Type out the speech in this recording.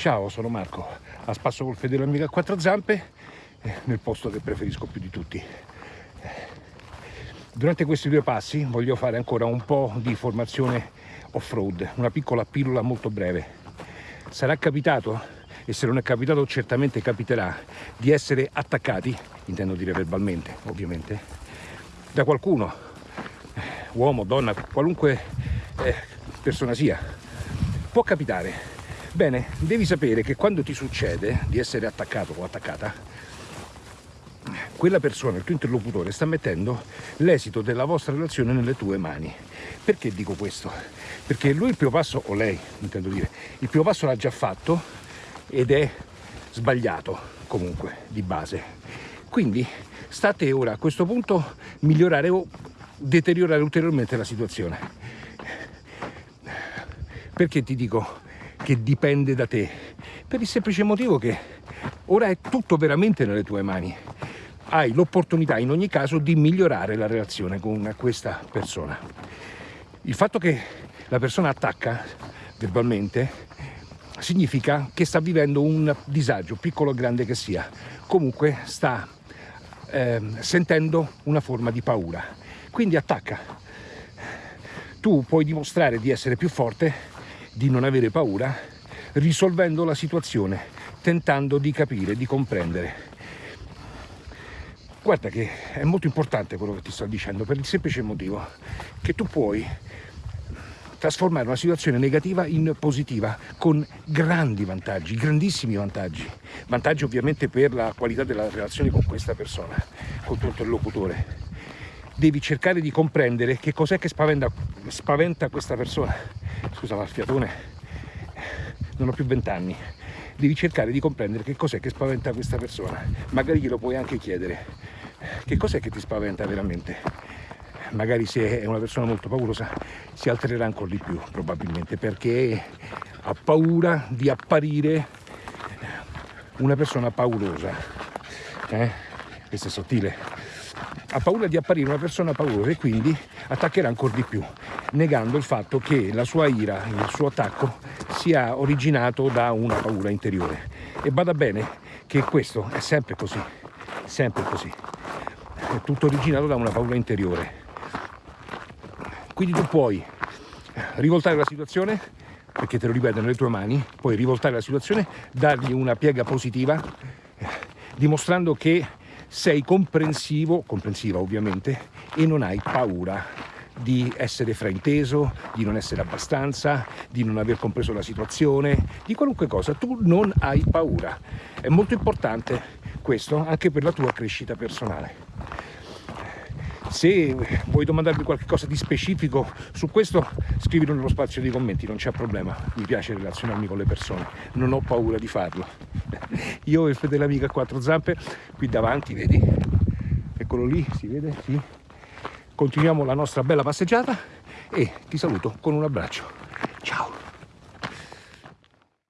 Ciao, sono Marco, a spasso col fedele amico a quattro zampe, eh, nel posto che preferisco più di tutti. Durante questi due passi voglio fare ancora un po' di formazione off-road, una piccola pillola molto breve. Sarà capitato, e se non è capitato certamente capiterà, di essere attaccati, intendo dire verbalmente ovviamente, da qualcuno, uomo, donna, qualunque eh, persona sia. Può capitare, Bene, devi sapere che quando ti succede di essere attaccato o attaccata, quella persona, il tuo interlocutore, sta mettendo l'esito della vostra relazione nelle tue mani. Perché dico questo? Perché lui il primo passo, o lei, intendo dire, il primo passo l'ha già fatto ed è sbagliato comunque di base. Quindi sta a te ora a questo punto migliorare o deteriorare ulteriormente la situazione. Perché ti dico che dipende da te, per il semplice motivo che ora è tutto veramente nelle tue mani. Hai l'opportunità in ogni caso di migliorare la relazione con questa persona. Il fatto che la persona attacca verbalmente significa che sta vivendo un disagio, piccolo o grande che sia. Comunque sta eh, sentendo una forma di paura. Quindi attacca. Tu puoi dimostrare di essere più forte di non avere paura risolvendo la situazione, tentando di capire, di comprendere. Guarda che è molto importante quello che ti sto dicendo per il semplice motivo che tu puoi trasformare una situazione negativa in positiva con grandi vantaggi, grandissimi vantaggi. Vantaggi ovviamente per la qualità della relazione con questa persona, con il tuo interlocutore. Devi cercare di comprendere che cos'è che spaventa, spaventa questa persona. Scusa ma fiatone non ho più vent'anni. Devi cercare di comprendere che cos'è che spaventa questa persona. Magari glielo puoi anche chiedere. Che cos'è che ti spaventa veramente? Magari se è una persona molto paurosa si altererà ancora di più probabilmente perché ha paura di apparire una persona paurosa eh? questo è sottile ha paura di apparire una persona paurosa e quindi attaccherà ancora di più negando il fatto che la sua ira, il suo attacco sia originato da una paura interiore. E bada bene che questo è sempre così, sempre così. È tutto originato da una paura interiore. Quindi tu puoi rivoltare la situazione, perché te lo ripeto nelle tue mani, puoi rivoltare la situazione, dargli una piega positiva, dimostrando che sei comprensivo, comprensiva ovviamente, e non hai paura di essere frainteso, di non essere abbastanza, di non aver compreso la situazione, di qualunque cosa. Tu non hai paura. È molto importante questo anche per la tua crescita personale. Se vuoi domandarmi qualcosa di specifico su questo, scrivilo nello spazio dei commenti, non c'è problema. Mi piace relazionarmi con le persone, non ho paura di farlo. Io e fedele amico a quattro zampe, qui davanti, vedi? Eccolo lì, si vede? Sì continuiamo la nostra bella passeggiata e ti saluto con un abbraccio